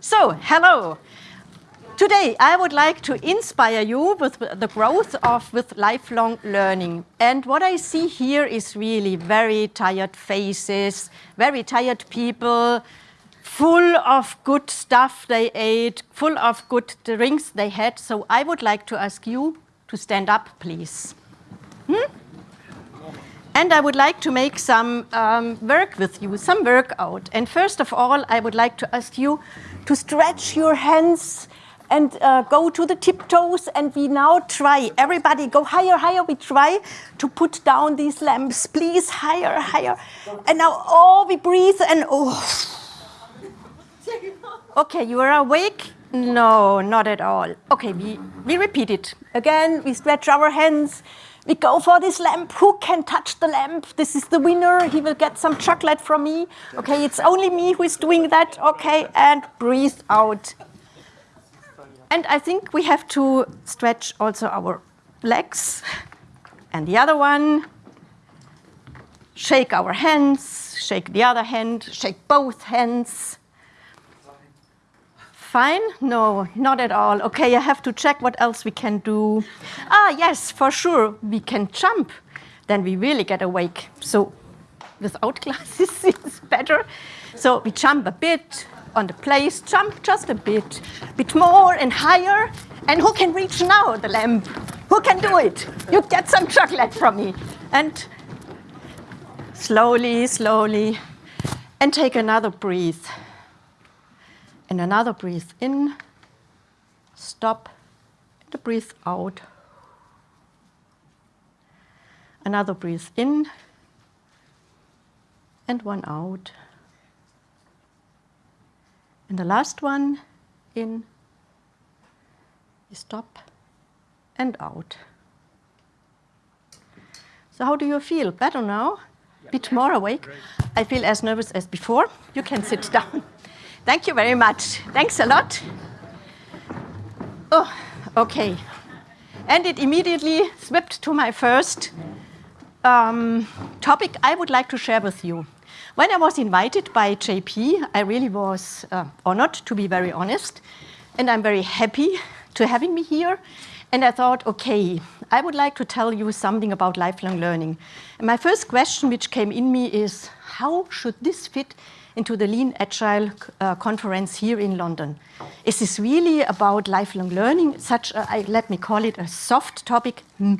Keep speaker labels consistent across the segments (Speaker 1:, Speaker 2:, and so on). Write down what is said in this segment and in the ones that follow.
Speaker 1: So, hello. Today, I would like to inspire you with the growth of with lifelong learning. And what I see here is really very tired faces, very tired people, full of good stuff they ate, full of good drinks they had. So I would like to ask you to stand up, please. Hmm? And I would like to make some um, work with you, some workout. And first of all, I would like to ask you to stretch your hands and uh, go to the tiptoes and we now try, everybody go higher, higher, we try to put down these lamps, please, higher, higher. And now, oh, we breathe and oh. Okay, you are awake? No, not at all. Okay, we, we repeat it. Again, we stretch our hands, we go for this lamp. Who can touch the lamp? This is the winner. He will get some chocolate from me. Okay, it's only me who is doing that. Okay, and breathe out. And I think we have to stretch also our legs. And the other one, shake our hands, shake the other hand, shake both hands. Fine? No, not at all. Okay, I have to check what else we can do. Ah, yes, for sure, we can jump. Then we really get awake. So without glasses, it's better. So we jump a bit, on the place, jump just a bit, A bit more and higher. And who can reach now the lamp? Who can do it? You get some chocolate from me. And slowly, slowly, and take another breath. And another breathe in, stop, and breathe out. Another breathe in, and one out. And the last one, in, stop, and out. So how do you feel? Better now? A bit more awake? Great. I feel as nervous as before. You can sit down. Thank you very much. Thanks a lot. Oh, okay. And it immediately swept to my first um, topic I would like to share with you. When I was invited by JP, I really was uh, honored, to be very honest, and I'm very happy to having me here. And I thought, okay, I would like to tell you something about lifelong learning. And my first question which came in me is, how should this fit into the Lean Agile uh, conference here in London? Is this really about lifelong learning, such, a, I, let me call it a soft topic? Hmm.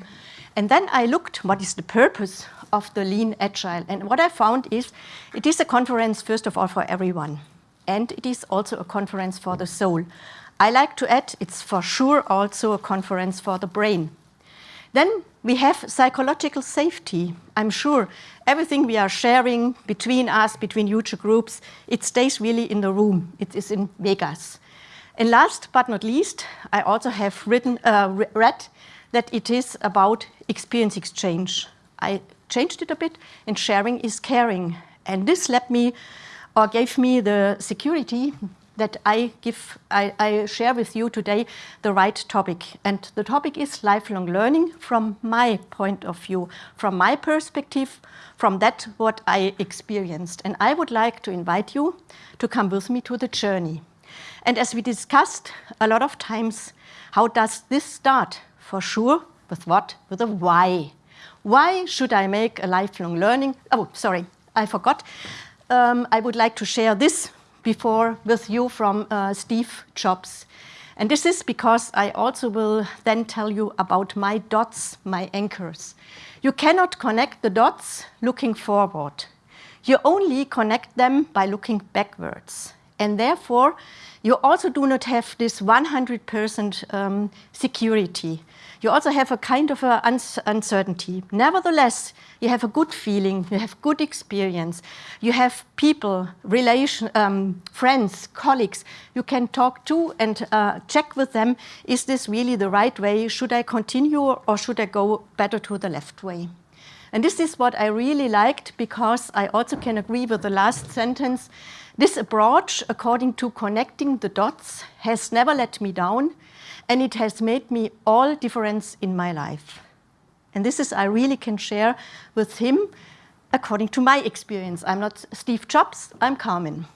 Speaker 1: And then I looked, what is the purpose of the Lean Agile. And what I found is it is a conference, first of all, for everyone. And it is also a conference for the soul. I like to add, it's for sure also a conference for the brain. Then we have psychological safety. I'm sure everything we are sharing between us, between user groups, it stays really in the room. It is in Vegas. And last but not least, I also have written, uh, read that it is about experience exchange. I changed it a bit, and sharing is caring. And this let me, or gave me the security that I give, I, I, share with you today the right topic. And the topic is lifelong learning from my point of view, from my perspective, from that what I experienced. And I would like to invite you to come with me to the journey. And as we discussed a lot of times, how does this start? For sure, with what? With a why. Why should I make a lifelong learning? Oh, sorry, I forgot. Um, I would like to share this before with you from uh, Steve Jobs. And this is because I also will then tell you about my dots, my anchors. You cannot connect the dots looking forward. You only connect them by looking backwards. And therefore, you also do not have this 100% um, security you also have a kind of a uncertainty. Nevertheless, you have a good feeling, you have good experience, you have people, relation, um, friends, colleagues you can talk to and uh, check with them, is this really the right way? Should I continue or should I go better to the left way? And this is what I really liked because I also can agree with the last sentence. This approach, according to connecting the dots, has never let me down and it has made me all difference in my life. And this is I really can share with him according to my experience. I'm not Steve Jobs, I'm Carmen.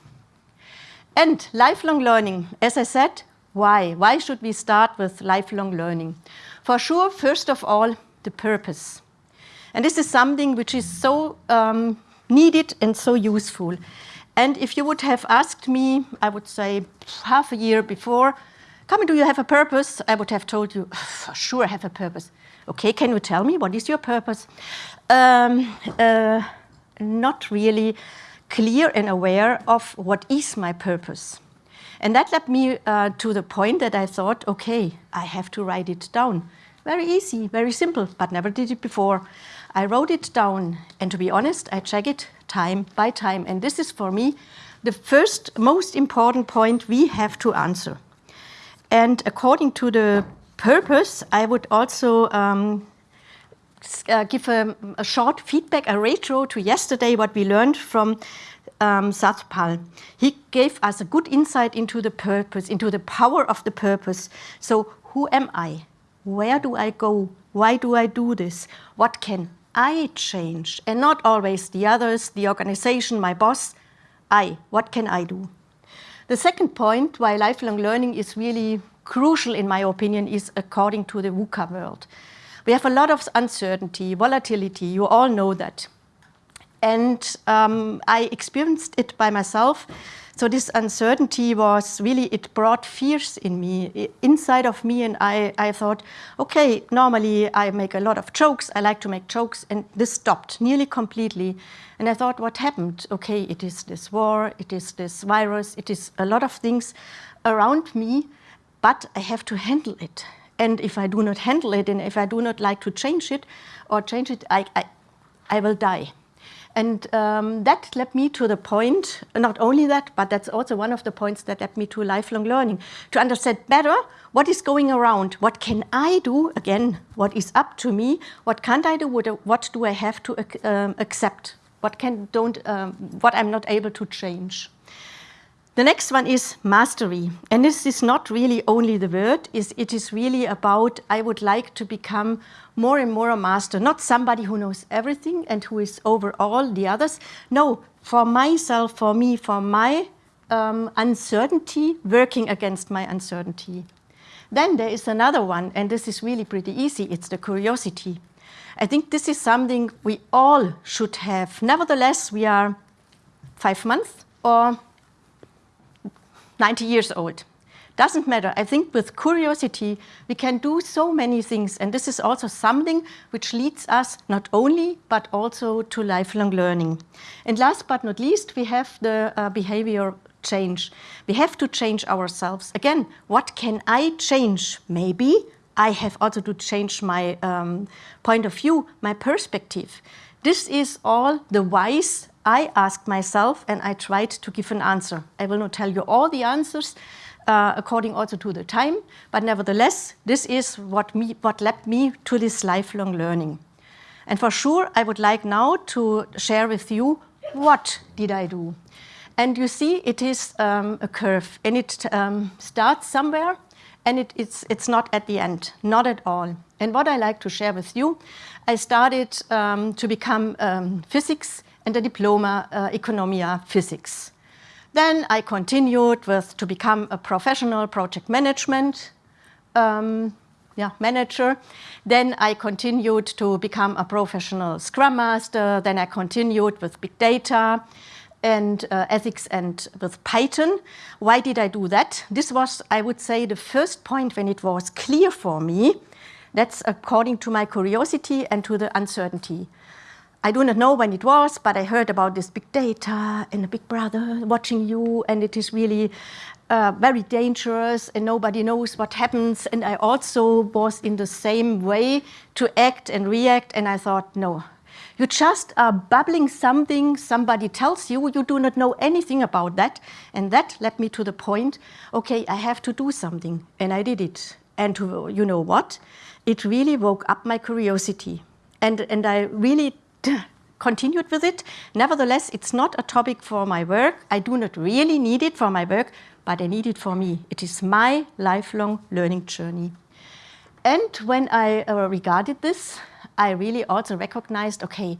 Speaker 1: And lifelong learning, as I said, why? Why should we start with lifelong learning? For sure, first of all, the purpose. And this is something which is so um, needed and so useful. And if you would have asked me, I would say half a year before, Come, do you have a purpose? I would have told you, for sure I have a purpose. Okay, can you tell me what is your purpose? Um, uh, not really clear and aware of what is my purpose. And that led me uh, to the point that I thought, okay, I have to write it down. Very easy, very simple, but never did it before. I wrote it down, and to be honest, I check it time by time. And this is for me the first most important point we have to answer. And according to the purpose, I would also um, uh, give a, a, short feedback, a retro to yesterday, what we learned from um, Satpal. He gave us a good insight into the purpose, into the power of the purpose. So who am I? Where do I go? Why do I do this? What can I change? And not always the others, the organization, my boss. I, what can I do? The second point why lifelong learning is really crucial, in my opinion, is according to the VUCA world. We have a lot of uncertainty, volatility, you all know that. And um, I experienced it by myself. So this uncertainty was really, it brought fears in me, inside of me. And I, I thought, okay, normally I make a lot of jokes. I like to make jokes. And this stopped nearly completely. And I thought, what happened? Okay, it is this war, it is this virus, it is a lot of things around me, but I have to handle it. And if I do not handle it, and if I do not like to change it or change it, I, I, I will die. And um, that led me to the point, not only that, but that's also one of the points that led me to lifelong learning, to understand better what is going around, what can I do, again, what is up to me, what can't I do, what do I have to um, accept? What can don't um, what I'm not able to change. The next one is mastery. And this is not really only the word, it is really about I would like to become more and more a master, not somebody who knows everything and who is over all the others. No, for myself, for me, for my um, uncertainty, working against my uncertainty. Then there is another one, and this is really pretty easy, it's the curiosity. I think this is something we all should have. Nevertheless, we are five months or 90 years old. Doesn't matter. I think with curiosity, we can do so many things. And this is also something which leads us not only, but also to lifelong learning. And last but not least, we have the uh, behavior change. We have to change ourselves. Again, what can I change? Maybe I have also to change my um, point of view, my perspective. This is all the whys I asked myself and I tried to give an answer. I will not tell you all the answers uh, according also to the time, but nevertheless, this is what, me, what led me to this lifelong learning. And for sure, I would like now to share with you what did I do. And you see, it is um, a curve and it um, starts somewhere and it, it's, it's not at the end, not at all. And what I like to share with you, I started um, to become um, physics and a diploma uh, economia physics. Then I continued with to become a professional project management um, yeah, manager. Then I continued to become a professional scrum master. Then I continued with big data and uh, ethics and with Python. Why did I do that? This was, I would say, the first point when it was clear for me. That's according to my curiosity and to the uncertainty. I do not know when it was, but I heard about this big data and a big brother watching you, and it is really uh, very dangerous, and nobody knows what happens. And I also was in the same way to act and react, and I thought, no, you just are bubbling something, somebody tells you, you do not know anything about that. And that led me to the point, okay, I have to do something. And I did it. And to, you know what? It really woke up my curiosity. And, and I really continued with it. Nevertheless, it's not a topic for my work. I do not really need it for my work, but I need it for me. It is my lifelong learning journey. And when I uh, regarded this, I really also recognized, okay,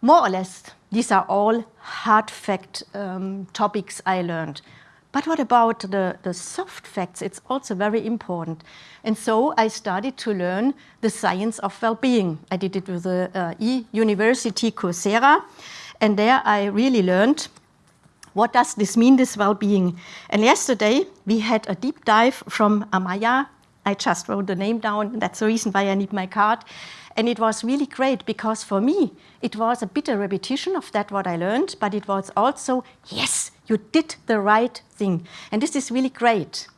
Speaker 1: more or less, these are all hard fact um, topics I learned. But what about the, the soft facts? It's also very important. And so I started to learn the science of well-being. I did it with the uh, e-university Coursera. And there I really learned what does this mean, this well-being? And yesterday we had a deep dive from Amaya. I just wrote the name down. That's the reason why I need my card. And it was really great because for me, it was a bit a repetition of that what I learned, but it was also, yes, you did the right thing. And this is really great.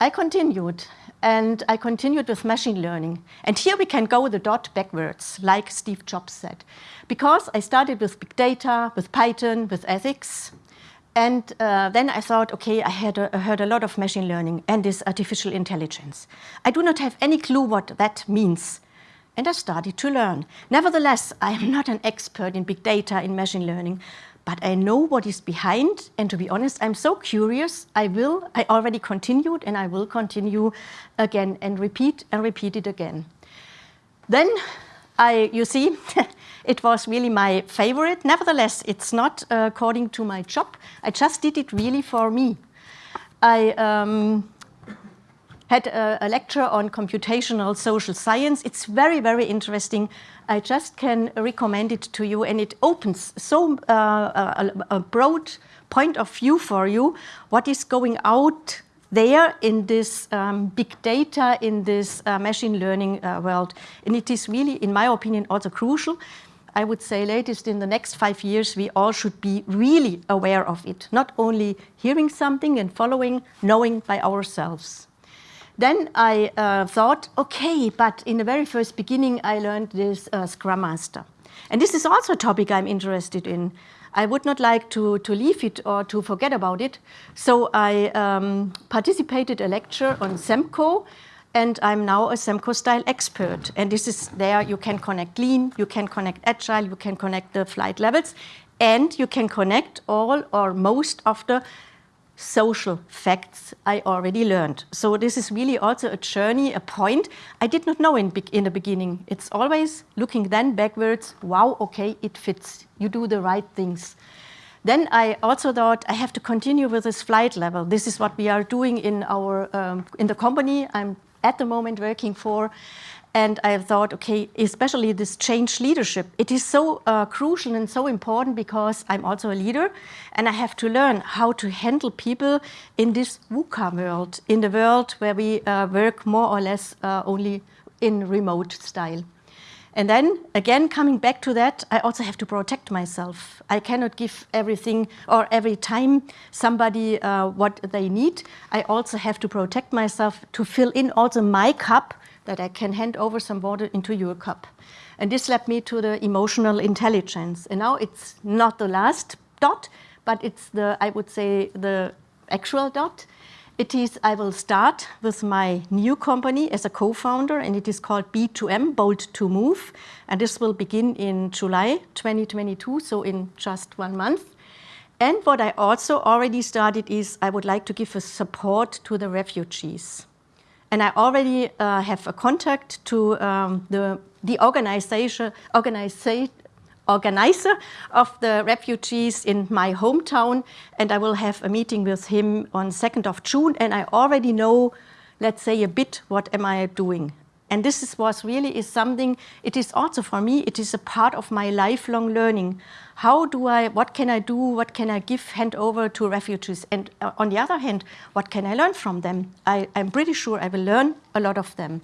Speaker 1: I continued and I continued with machine learning. And here we can go the dot backwards, like Steve Jobs said. Because I started with big data, with Python, with ethics, and uh, then I thought, okay, I had heard a lot of machine learning and this artificial intelligence. I do not have any clue what that means. And I started to learn. Nevertheless, I am not an expert in big data, in machine learning, but I know what is behind. And to be honest, I'm so curious. I will, I already continued and I will continue again and repeat and repeat it again. Then I, you see, it was really my favorite. Nevertheless, it's not uh, according to my job. I just did it really for me. I um, had a, a, lecture on computational social science. It's very, very interesting. I just can recommend it to you, and it opens so uh, a, a broad point of view for you, what is going out there in this um, big data, in this uh, machine learning uh, world. And it is really, in my opinion, also crucial. I would say latest in the next five years, we all should be really aware of it, not only hearing something and following, knowing by ourselves. Then I uh, thought, okay, but in the very first beginning, I learned this uh, Scrum Master. And this is also a topic I'm interested in. I would not like to, to leave it or to forget about it. So I um, participated a lecture on SEMCO, and I'm now a SEMCO style expert. And this is there, you can connect lean, you can connect agile, you can connect the flight levels, and you can connect all or most of the social facts I already learned. So this is really also a journey, a point I did not know in, in the beginning. It's always looking then backwards, wow, okay, it fits, you do the right things. Then I also thought I have to continue with this flight level. This is what we are doing in our um, in the company I'm at the moment working for. And I thought, okay, especially this change leadership, it is so uh, crucial and so important because I'm also a leader and I have to learn how to handle people in this VUCA world, in the world where we uh, work more or less uh, only in remote style. And then again, coming back to that, I also have to protect myself. I cannot give everything or every time somebody uh, what they need. I also have to protect myself to fill in also my cup that I can hand over some water into your cup. And this led me to the emotional intelligence. And now it's not the last dot, but it's the, I would say, the actual dot. It is, I will start with my new company as a co-founder, and it is called B2M, Bold to Move. And this will begin in July 2022, so in just one month. And what I also already started is I would like to give a support to the refugees. And I already uh, have a contact to um, the, the organization, organization, organizer of the refugees in my hometown, and I will have a meeting with him on 2nd of June, and I already know, let's say, a bit what am I doing. And this is, was really is something, it is also for me, it is a part of my lifelong learning. How do I, what can I do, what can I give, hand over to refugees? And uh, on the other hand, what can I learn from them? I, I'm pretty sure I will learn a lot of them.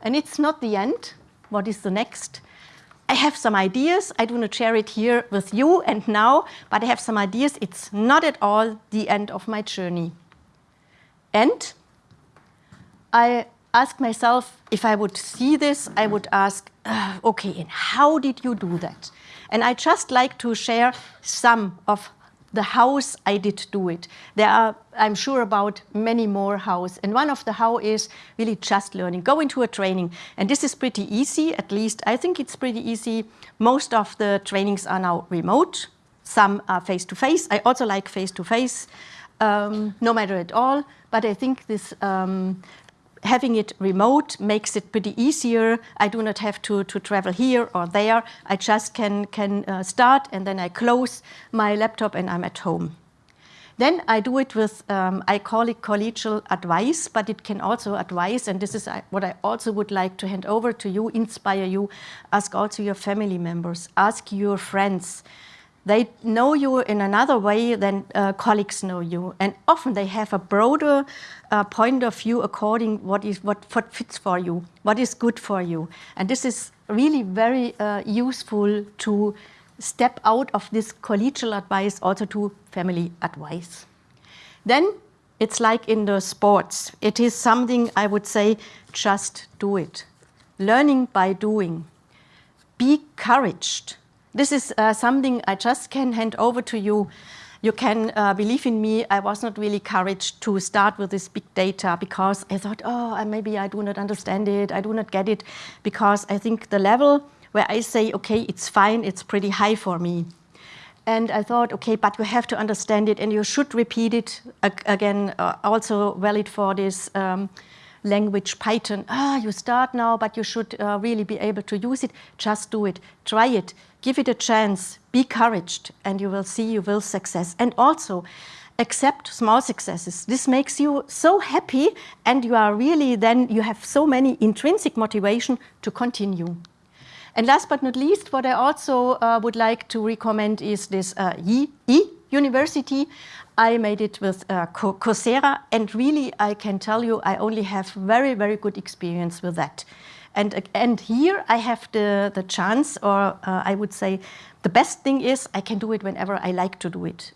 Speaker 1: And it's not the end. What is the next? I have some ideas. I do not share it here with you and now, but I have some ideas. It's not at all the end of my journey. And I ask myself, if I would see this, I would ask, uh, okay, and how did you do that? And I just like to share some of the hows I did do it. There are, I'm sure, about many more hows. And one of the how is really just learning. Go into a training. And this is pretty easy, at least I think it's pretty easy. Most of the trainings are now remote. Some are face-to-face. -face. I also like face-to-face, -face, um, no matter at all. But I think this um, having it remote makes it pretty easier. I do not have to, to travel here or there. I just can, can uh, start and then I close my laptop and I'm at home. Then I do it with, um, I call it collegial advice, but it can also advise, and this is uh, what I also would like to hand over to you, inspire you, ask also your family members, ask your friends. They know you in another way than uh, colleagues know you, and often they have a broader uh, point of view according what is what, what fits for you, what is good for you, and this is really very uh, useful to step out of this collegial advice also to family advice. Then it's like in the sports. It is something I would say, just do it. Learning by doing. Be encouraged. This is uh, something I just can hand over to you. You can uh, believe in me, I was not really encouraged to start with this big data because I thought, oh, maybe I do not understand it, I do not get it, because I think the level where I say, okay, it's fine, it's pretty high for me. And I thought, okay, but you have to understand it and you should repeat it again, uh, also valid for this um, language Python. Ah, you start now, but you should uh, really be able to use it. Just do it, try it, give it a chance, be encouraged, and you will see you will success. And also, accept small successes. This makes you so happy and you are really then, you have so many intrinsic motivation to continue. And last but not least, what I also uh, would like to recommend is this uh, e, e University. I made it with uh, Coursera and really I can tell you I only have very, very good experience with that. And, and here I have the, the chance or uh, I would say the best thing is I can do it whenever I like to do it.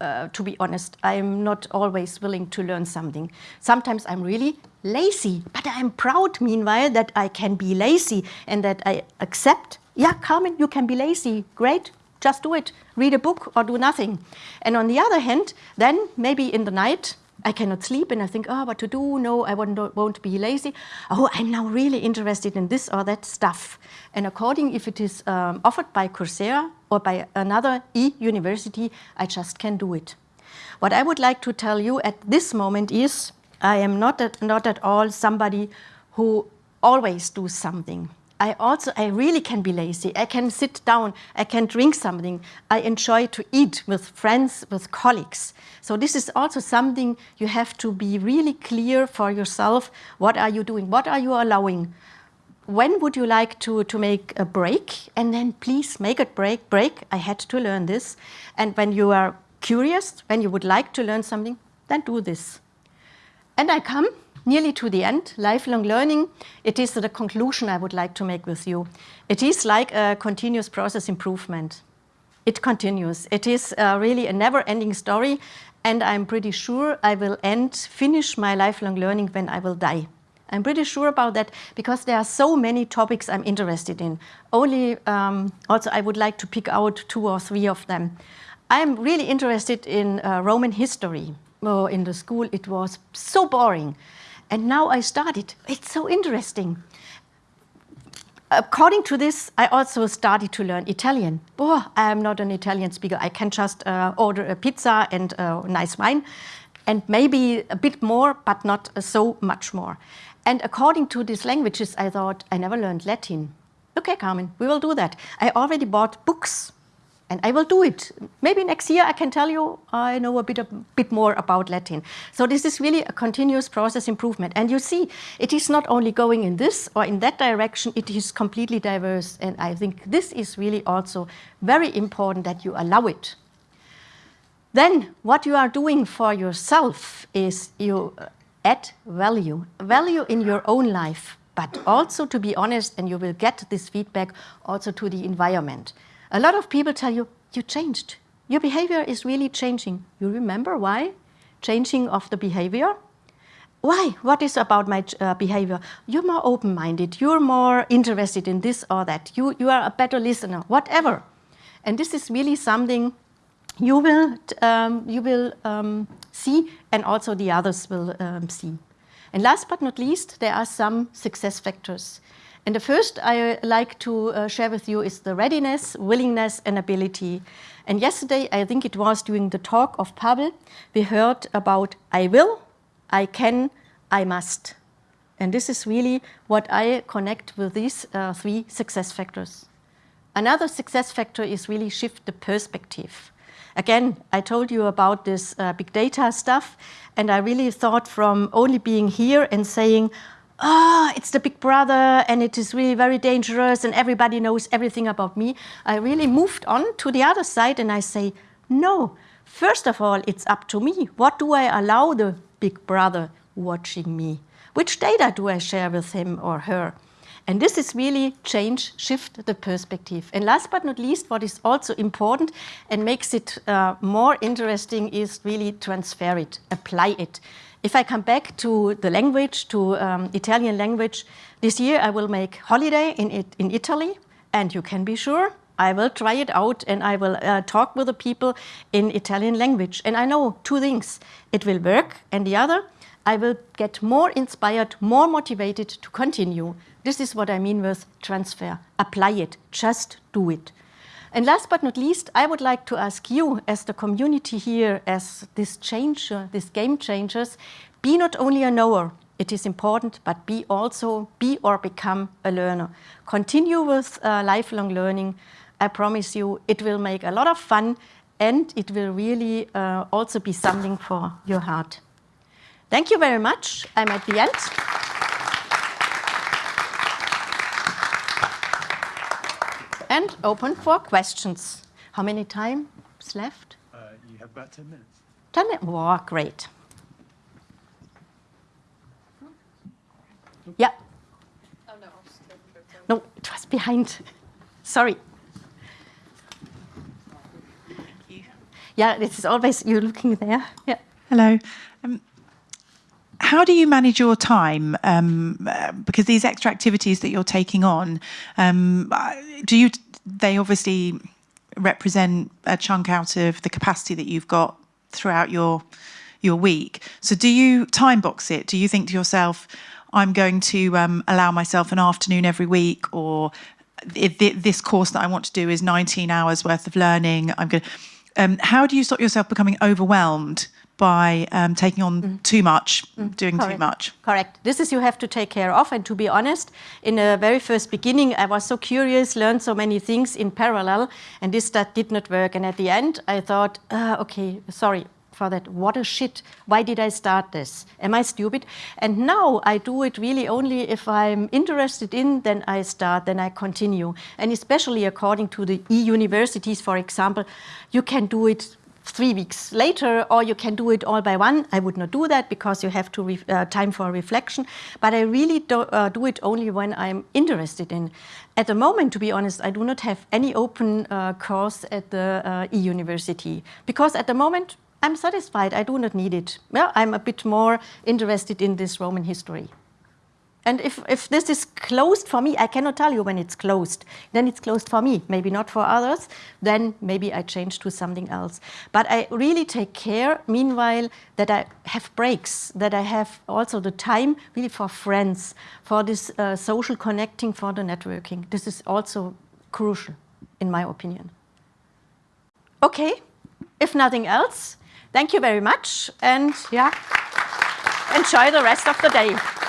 Speaker 1: Uh, to be honest, I'm not always willing to learn something. Sometimes I'm really lazy, but I'm proud meanwhile that I can be lazy and that I accept, yeah, Carmen, you can be lazy, great, just do it, read a book or do nothing. And on the other hand, then maybe in the night, I cannot sleep and I think, oh, what to do? No, I won't, won't be lazy. Oh, I'm now really interested in this or that stuff. And according if it is um, offered by Coursera or by another e-university, I just can do it. What I would like to tell you at this moment is I am not at, not at all somebody who always do something. I also, I really can be lazy. I can sit down, I can drink something. I enjoy to eat with friends, with colleagues. So this is also something you have to be really clear for yourself. What are you doing? What are you allowing? When would you like to, to make a break? And then please make a break. Break, I had to learn this. And when you are curious, when you would like to learn something, then do this. And I come nearly to the end, lifelong learning, it is the conclusion I would like to make with you. It is like a continuous process improvement. It continues. It is uh, really a never-ending story, and I'm pretty sure I will end, finish my lifelong learning when I will die. I'm pretty sure about that because there are so many topics I'm interested in. Only, um, also I would like to pick out two or three of them. I'm really interested in uh, Roman history. Oh, in the school it was so boring. And now I started. It's so interesting. According to this, I also started to learn Italian. Oh, I am not an Italian speaker. I can just uh, order a pizza and a nice wine and maybe a bit more, but not so much more. And according to these languages, I thought, I never learned Latin. Okay, Carmen, we will do that. I already bought books and I will do it. Maybe next year I can tell you I know a bit, a bit more about Latin. So this is really a continuous process improvement. And you see, it is not only going in this or in that direction, it is completely diverse. And I think this is really also very important that you allow it. Then what you are doing for yourself is you add value, value in your own life, but also to be honest, and you will get this feedback also to the environment. A lot of people tell you, you changed. Your behavior is really changing. You remember why? Changing of the behavior? Why? What is about my uh, behavior? You're more open-minded. You're more interested in this or that. You, you are a better listener, whatever. And this is really something you will, um, you will um, see and also the others will um, see. And last but not least, there are some success factors. And the first I like to uh, share with you is the readiness, willingness and ability. And yesterday, I think it was during the talk of Pavel, we heard about I will, I can, I must. And this is really what I connect with these uh, three success factors. Another success factor is really shift the perspective. Again, I told you about this uh, big data stuff, and I really thought from only being here and saying, oh, it's the big brother and it is really very dangerous and everybody knows everything about me. I really moved on to the other side and I say, no, first of all, it's up to me. What do I allow the big brother watching me? Which data do I share with him or her? And this is really change, shift the perspective. And last but not least, what is also important and makes it uh, more interesting is really transfer it, apply it. If I come back to the language, to um, Italian language, this year I will make holiday in, it, in Italy, and you can be sure I will try it out and I will uh, talk with the people in Italian language. And I know two things, it will work, and the other, I will get more inspired, more motivated to continue. This is what I mean with transfer. Apply it, just do it. And last but not least, I would like to ask you as the community here, as this changer, this game changers, be not only a knower, it is important, but be also, be or become a learner. Continue with uh, lifelong learning. I promise you it will make a lot of fun and it will really uh, also be something for your heart. Thank you very much. I'm at the end. And open for questions. How many times left?
Speaker 2: Uh, you have about 10 minutes.
Speaker 1: 10 minutes? Wow, great. Yeah. Oh, no, no, it was behind. Sorry. Yeah, this is always you looking there. Yeah.
Speaker 3: Hello. Um, how do you manage your time? Um, because these extra activities that you're taking on, um, do you they obviously represent a chunk out of the capacity that you've got throughout your your week. So do you time box it? Do you think to yourself, I'm going to um, allow myself an afternoon every week, or if this course that I want to do is 19 hours worth of learning, I'm going. Um, how do you stop yourself becoming overwhelmed by um, taking on mm. too much, mm. doing Correct. too much.
Speaker 1: Correct. This is you have to take care of. And to be honest, in the very first beginning, I was so curious, learned so many things in parallel, and this that did not work. And at the end, I thought, uh, okay, sorry for that. What a shit. Why did I start this? Am I stupid? And now I do it really only if I'm interested in, then I start, then I continue. And especially according to the e-universities, for example, you can do it three weeks later, or you can do it all by one. I would not do that because you have to uh, time for reflection. But I really do, uh, do, it only when I'm interested in. At the moment, to be honest, I do not have any open uh, course at the uh, e-university because at the moment I'm satisfied. I do not need it. Well, I'm a bit more interested in this Roman history. And if, if this is closed for me, I cannot tell you when it's closed. Then it's closed for me, maybe not for others. Then maybe I change to something else. But I really take care, meanwhile, that I have breaks, that I have also the time really for friends, for this uh, social connecting, for the networking. This is also crucial, in my opinion. Okay, if nothing else, thank you very much. And yeah, enjoy the rest of the day.